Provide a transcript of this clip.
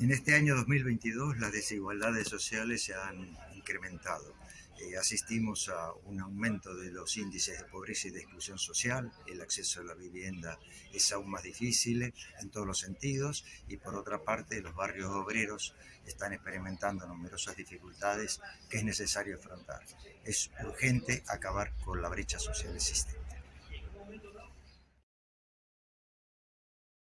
En este año 2022 las desigualdades sociales se han incrementado. Eh, asistimos a un aumento de los índices de pobreza y de exclusión social, el acceso a la vivienda es aún más difícil en todos los sentidos y por otra parte los barrios obreros están experimentando numerosas dificultades que es necesario afrontar. Es urgente acabar con la brecha social existente.